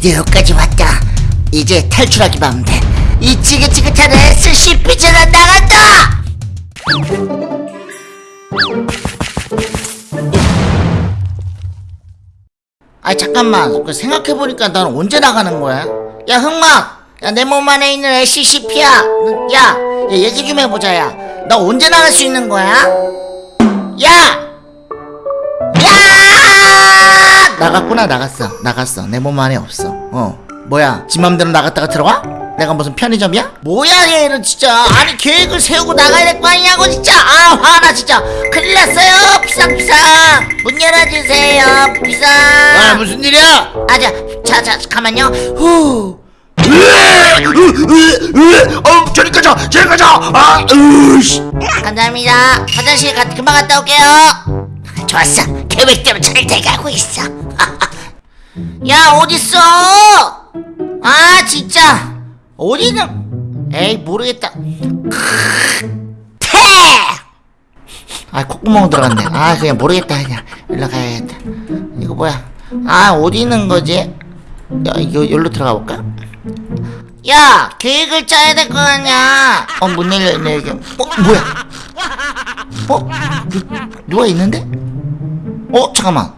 드디어 여기까지 왔다. 이제 탈출하기만 하면 돼. 이 지긋지긋한 SCP처럼 나간다! 아 잠깐만 그 생각해보니까 난 언제 나가는 거야? 야 흑막 야 내 몸 안에 있는 SCP야 야, 야 얘기 좀 해보자 야나 언제 나갈 수 있는 거야? 야! 나갔구나 나갔어. 나갔어. 내 몸 안에 없어. 어. 뭐야? 지 맘대로 나갔다가 들어와? 내가 무슨 편의점이야? 뭐야 얘는 진짜. 아니 계획을 세우고 나가야 될 거 아니냐고 진짜. 아 화나 진짜. 큰일 났어요. 비상비상 문 열어주세요 아 비상 무슨 일이야? 아자 자자 잠깐만요. 후. 어 저리 가자 저리 가자. 아 으씨. 감사합니다. 화장실 가, 금방 갔다 올게요. 좋았어. 계획대로 잘 돼가고 있어 야 어딨어? 아 진짜. 어디는 에이 모르겠다. 태! 아 콧구멍 들어갔네. 아 그냥 모르겠다 그냥. 일로 가야겠다. 이거 뭐야? 아 어디 있는 거지? 야 이거 여기로 들어가 볼까? 야 계획을 짜야 될 거 아니야. 어문 열려있네 여기 어 뭐야? 어? 누, 누가 있는데? 어 잠깐만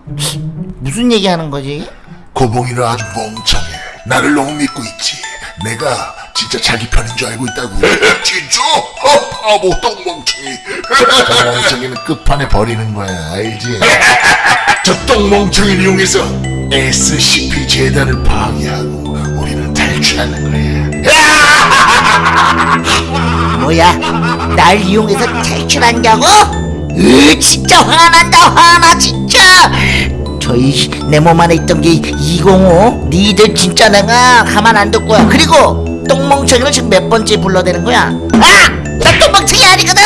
무슨 얘기하는 거지 고봉이는 아주 멍청해. 나를 너무 믿고 있지. 내가 진짜 자기 편인 줄 알고 있다고. 진짜? 어, 바보 똥멍청이. 똥멍청이는 끝판에 버리는 거야, 알지? 저 똥멍청이를 이용해서 SCP 재단을 파괴하고 우리는 탈출하는 거야. 뭐야 날 이용해서 탈출한다고? 으 진짜 화난다 화나 진짜 저희 내몸 안에 있던 게 205 니들 진짜 내가 가만 안 둘 거야 그리고 똥멍청이를 지금 몇 번째 불러대는 거야 아! 나 똥멍청이 아니거든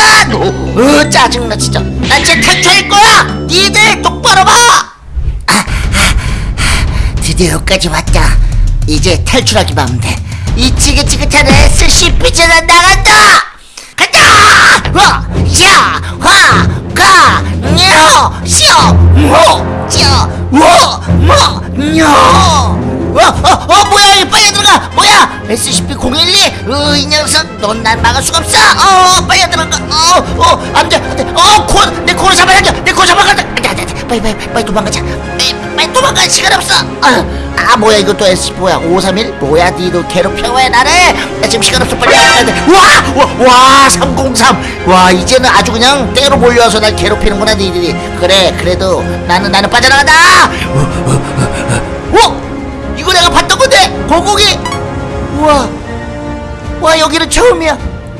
으 짜증나 진짜 나 진짜 탈출할 거야 니들 똑바로 봐 아, 아, 아, 드디어 여기까지 왔다 이제 탈출하기만 하면 돼이 지긋지긋한 SCP처럼 나간다 간다! 화! 야! 화! 가! 녀! 시어! 모! 찌어! 워! 모! 녀! 어, 어, 어, 뭐야, 이 빨리 들어가! 뭐야! SCP-012! 으, 이 녀석, 넌 날 막을 수가 없어! 어, 빨리 들어가! 어, 어, 안 돼, 안 돼! 어, 코, 내 코를 잡아야 돼! 내 코 잡아야 돼! 빨리, 빨리, 빨리 도망가자! 빨리, 빨리 도망갈 시간 없어! 아, 아 뭐야, 이것도 SCP 뭐야, 531? 뭐야, 니도 괴롭혀, 왜 나를! 나 지금 시간 없어, 빨리 가야 돼! 와! 와! 와! 303! 와, 이제는 아주 그냥 때로 몰려와서 날 괴롭히는구나, 니들이. 그래, 그래도 나는, 나는 빠져나간다! 어? 이거 내가 봤던 건데! 고고기! 우와! 와, 여기는 처음이야!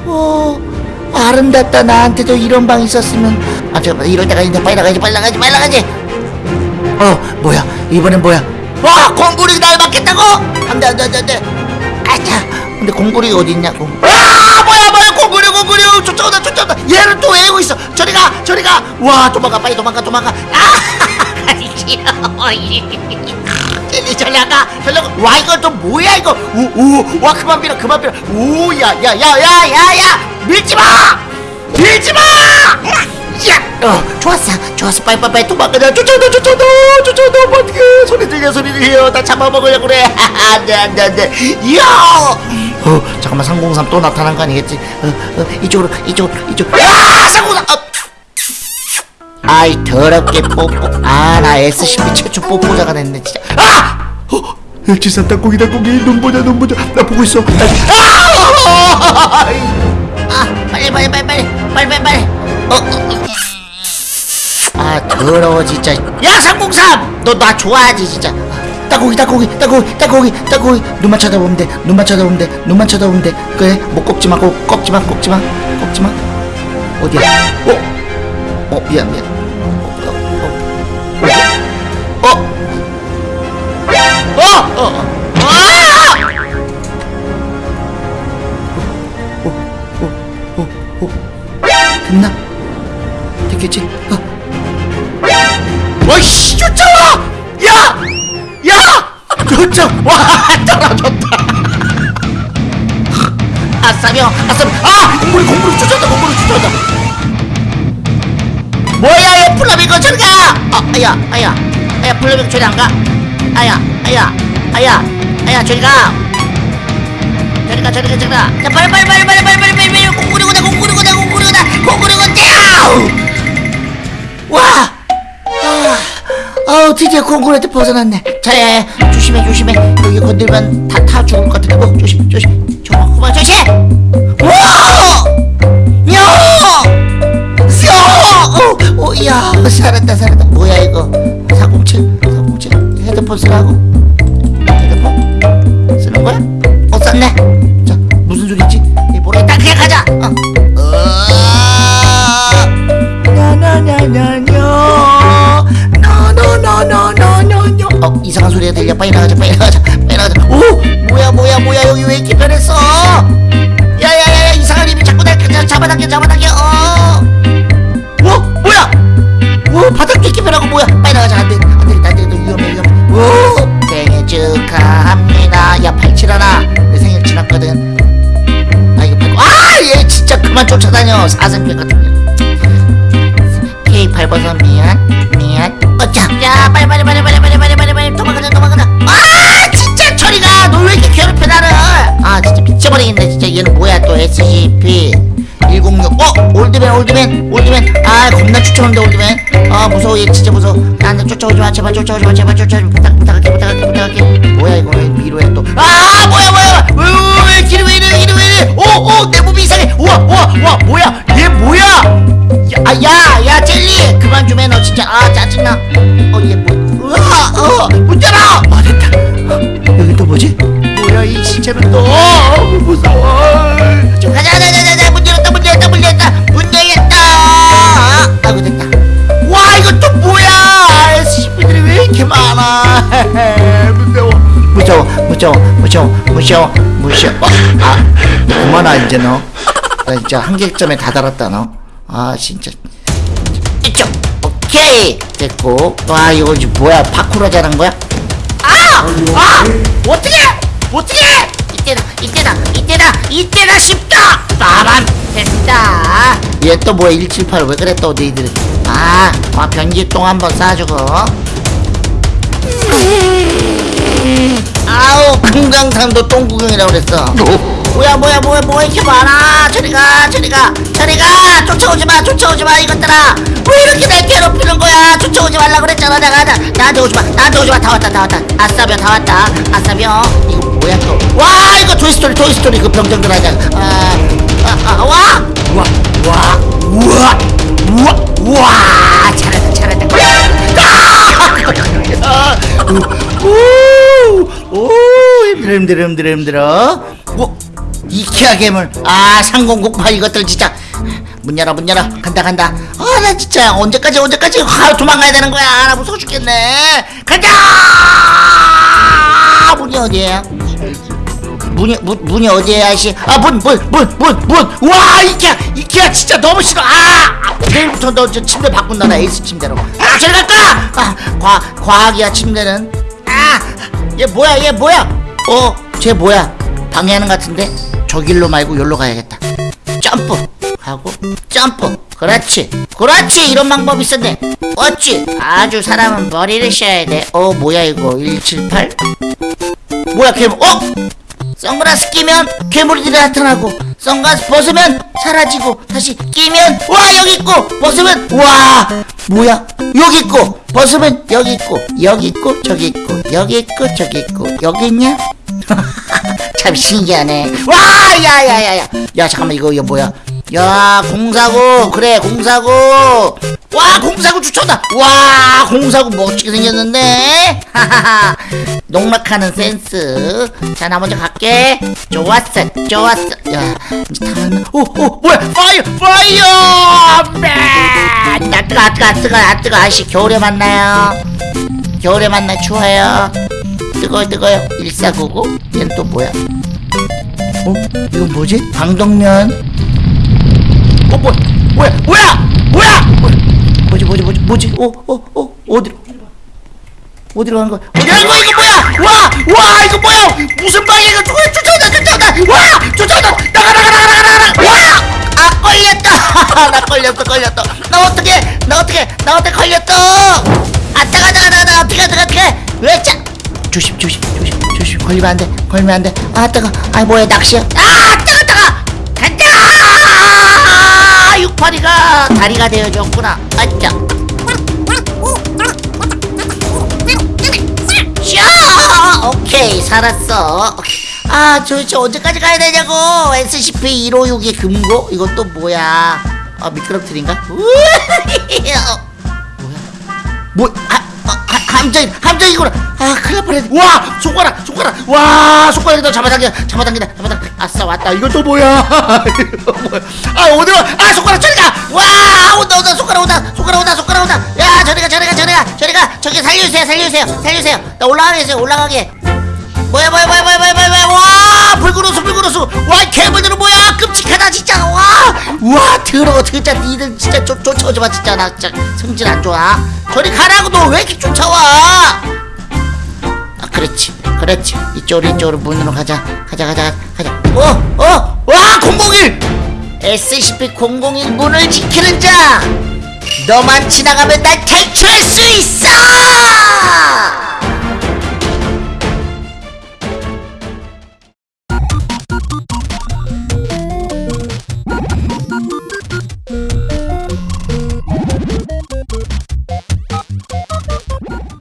어, 아름답다. 나한테도 이런 방 있었으면. 아, 잠깐만, 이럴 때가 있는데 빨리 나가야지, 빨리 나가야지, 빨리 나가야지! 어, 뭐야? 이번엔 뭐야? 와, 공구리 날 맞겠다고? 안 돼, 안 돼, 안 돼, 안 돼. 아차! 근데 공구리 어디 있냐고? 아, 뭐야, 뭐야, 공구리, 공구리! 쫓아온다, 쫓아온다! 얘를 또 외우고 있어! 저리 가, 저리 가! 와, 도망가, 빨리 도망가, 도망가! 아! 귀여 저리 나가 저리 나가 와 이거 또 뭐야 이거? 우우와 그만 밀어 그만 밀어 우야야야야야야. 밀지마! 밀지마! 야! 어, 좋았어. 좋았어. 빨리 도망가자 쫓아온다 쫓아온다 쫓아온다 어떡해. 소리 들려 소리 들려. 나 잡아먹으려고 그래. 안돼 안돼 안돼. 이야! 어 잠깐만. 303 또 나타난 거 아니겠지? 어, 어 이쪽으로 이쪽으로 이쪽으로. 아303 어. 아이 더럽게 뽀뽀. 아나 SCP 최초 뽀뽀자가 됐네 진짜. 아! 어 일치산 땅콩이 땅콩이 눈 보자 눈 보자. 나 보고 있어. 아! 아 빨리 빨리 빨리 빨리. 빨리 빨리 빨리. 어, 어, 어. 아 더러워 진짜. 야 303! 너 나 좋아하지 진짜. 땅콩이 땅콩이 땅콩이 땅콩이 땅콩이 눈만 쳐다보면 돼. 눈만 쳐다보면 돼. 눈만 쳐다보면 돼. 그래? 뭐 꺾지 마 꺾, 꺾지 마 꺾지 마 꺾지 마. 어디야? 어? 어 미안 미안! 됐나? 됐겠지? 어. 와이씨 쫓아와! 야! 야! 쫓아! 와 떨어졌다 아싸며 아싸며 아! 공물이 공물이 쫓아온다 공물이 쫓아온다 뭐야 얘 플라밍고 저리 가! 어 아야 아야. 아야 플라밍고 저리 안 가? 아야 아야 아야. 아야 저리 가. 저리 가 저리 가 저리 가. 자, 빨리 빨리 빨리 빨리 빨리 빨리 빨리. 빨리 공구리고다 공구리고다 공구리고다 공구리고다 와! 아, 어 드디어 공구리한테 벗어났네. 자야 조심해 조심해. 여기 건들면 다 타 죽을 것 같아 어 조심 조심. 저만 그만 조심! 와 야! 어, 어, 야, 살았다, 살았다. 뭐야, 이거? 407, 407. 헤드폰 쓰라고? 헤드폰? 쓰는 거야? 어, 썼네. 자, 무슨 소리지? 이 모르겠다. 그냥 가자. 어. 어. 어, 이상한 소리가 들려. 빨리 나가자, 빨리 나가자, 빨리 나가자. 오! 뭐야, 뭐야, 뭐야. 여기 왜 이렇게 변했어? 야야야야 이상한 힘이 자꾸 날 잡아당겨 잡아당겨 어 어? 팔칠하나? 내 생일 지났거든. 아 이거 팔고 아얘 진짜 그만 쫓아다녀. 사생백 같은 년 K 8버섯 미안 미안. 어짜 야 빨리 빨리 빨리 빨리 빨리 빨리 빨리 빨리. 도망가자 도망가자. 아 진짜 저리가 너 왜 이렇게 괴롭혀 나를? 아 진짜 미쳐버리겠네 진짜. 얘는 뭐야 또 SCP 106 어? 올드맨 올드맨 올드맨. 아 겁나 쫓아오는데 올드맨. 아 무서워 얘 진짜 무서워. 나한테 쫓아오지 마 제발 쫓아오지 마 제발 쫓아오지 마. 부탁 부탁할게 부탁할게 부탁할게. 뭐야 이거? 왜 미로야 또아 뭐야 뭐야 왜, 왜, 왜 길이 왜 이래 길이 왜 이래? 오오내 몸이 이상해. 우와 우와 우와 뭐야? 얘 뭐야? 야야 야 젤리. 그만 좀 해 너 진짜. 아 짜증나. 어 얘 뭐 으아 열어 아! 뭐지? 뭐야 이 시체는 또. 어, 무서워. 좀 가자 가자 가자 무서워 무서워 무서워 무서워 무서워 아 그만 와 이제 너 나 진짜 한계점에 다다랐다 너 아 진짜 이쪽 오케이 됐고 와 이거 뭐야 파쿠르 잘한 거야? 아! 아! 어떻게! 어떻게! 이때다 이때다 이때다 이때다 쉽다! 빠밤 됐다 얘 또 뭐야 178 왜 그래 또 너희들 아, 아 변기똥 한번 쏴주고 아우 금강산도 똥구경이라고 그랬어. 뭐야 뭐야 뭐야 뭐야 이렇게 많아. 저리가 저리가 저리가. 쫓아오지마 쫓아오지마 이것들아. 왜 이렇게 날 괴롭히는 거야? 쫓아오지 말라 그랬잖아 내가. 나, 나한테 오지마 나한테 오지마. 다 왔다 다 왔다. 아싸병 다 왔다. 아싸병 이거 뭐야 또와 이거 토이스토리 토이스토리. 그 병정들 하자. 아, 아, 아, 와! 우와 우와 우와 우와 우와. 잘한다 잘한다. 아! 힘들어? 뭐 이케아 괴물. 아 상공공파 이것들 진짜. 문 열어 문 열어. 간다 간다. 아 나 진짜 언제까지 언제까지? 아, 도망가야 되는 거야. 나 무서워 죽겠네. 간다! 문이 어디에요? 문이 문, 문이 어디에요 아저씨? 아문 문 문 문문와 이케아 이케아 진짜 너무 싫어. 아 내일부터 너 저 침대 바꾼다 나 에이스 침대로. 아 저리 갈까 아과 과학이야 침대는. 아얘 뭐야 얘 뭐야 어 쟤 뭐야? 방해하는 것 같은데? 저 길로 말고 여기로 가야겠다. 점프! 하고 점프! 그렇지! 그렇지! 이런 방법이 있었네. 어찌? 아주 사람은 머리를 써야 돼 어 뭐야 이거? 178 뭐야 괴물? 어? 선글라스 끼면 괴물들이 나타나고 선글라스 벗으면 사라지고 다시 끼면 와 여기 있고! 벗으면 와! 뭐야? 여기 있고! 벗으면 여기 있고! 여기 있고! 저기 있고! 여기 있고! 저기 있고! 여기 있냐 참 신기하네. 와 야야야야. 야 잠깐만 이거 이거 뭐야? 야 공사구 그래 공사구 와 공사구 춤춘다. 와 공사구 멋지게 생겼는데? 하하하. 농락하는 센스. 자 나 먼저 갈게. 좋았어 좋았어. 야 이제 다 왔나? 오오 뭐야? 파이어 파이어! 맨나 뜨거 아 뜨거 아 뜨거 아 뜨거. 아씨 겨울에 만나요. 겨울에 만나 추워요 뜨거워 뜨거워요. 1499 얘는 또 뭐야? 어? 이건 뭐지? 방독면. 어 뭐, 뭐야? 뭐야? 뭐야? 뭐지 뭐지 뭐지 뭐지? 어 어 어 어 디로 어디로 가는 거야? 어디 가는 거야 이거 뭐야? 와와 이거 뭐야? 무슨 방이야? 이거 쫓아 쫓아온다 쫓아온다 와 쫓아온다 나가 나가 나가 나가 나가. 와아 걸렸다. 나 걸렸어 걸렸어. 나 어떻게 나 어떻게 나 어떻게 걸렸어. 아 따가 따가 따가 어떻게 어떻게 어떻게 왜자 조심 조심 조심 조심. 걸리면 안돼 걸리면 안돼. 아 뜨거. 아 뭐야 낚시야? 아 뜨거 뜨거. 간다! 육파리가 다리가 되어줬구나. 아짜 샤! 오케이 살았어. 아 도대체 언제까지 가야 되냐고. SCP-156의 금고? 또 뭐야? 아 미끄럼틀인가? 어, 뭐, 아, 함정, 함정이구나. 아, 큰일 날 뻔했네. 와, 손가락, 손가락. 와, 손가락에다 잡아당겨, 잡아당긴다, 잡아당겨. 아싸, 왔다. 이건 또 뭐야? 아, 어디로? 아, 손가락 저리 가. 와, 온다, 온다, 손가락 온다, 손가락 온다, 손가락 온다. 야, 저리 가, 저리 가, 저리 가, 저리 가. 저기 살려주세요, 살려주세요, 살려주세요. 나 올라가게 해주세요, 올라가게. 뭐야, 뭐야, 뭐야, 뭐야, 뭐야, 뭐야, 불구로수, 불구로수. 와, 이 괴물들은 뭐야? 끔찍하다, 진짜. 와, 와, 더러워, 진짜. 니들 진짜 쫓, 쫓아오지 마, 진짜. 나 진짜 성질 안 좋아. 저리 가라고, 너 왜 이렇게 쫓아와? 아, 그렇지, 그렇지. 이쪽으로, 이쪽으로 문으로 가자. 가자, 가자, 가자. 어, 어, 와, 001! SCP-001 문을 지키는 자! 너만 지나가면 날 탈출할 수 있어!